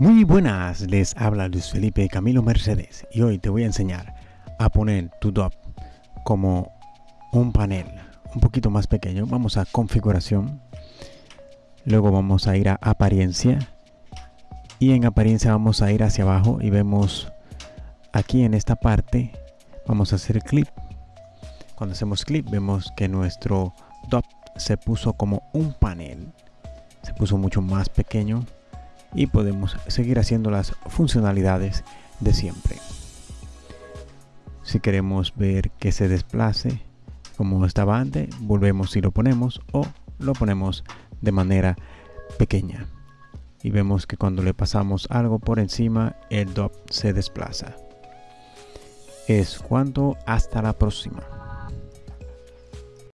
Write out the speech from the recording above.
Muy buenas, les habla Luis Felipe Camilo Mercedes y hoy te voy a enseñar a poner tu DOP como un panel un poquito más pequeño. Vamos a configuración, luego vamos a ir a apariencia y en apariencia vamos a ir hacia abajo y vemos aquí en esta parte vamos a hacer clip. Cuando hacemos clip vemos que nuestro DOP se puso como un panel, se puso mucho más pequeño y podemos seguir haciendo las funcionalidades de siempre. Si queremos ver que se desplace como estaba antes, volvemos y lo ponemos o lo ponemos de manera pequeña. Y vemos que cuando le pasamos algo por encima, el DOP se desplaza. Es cuanto hasta la próxima.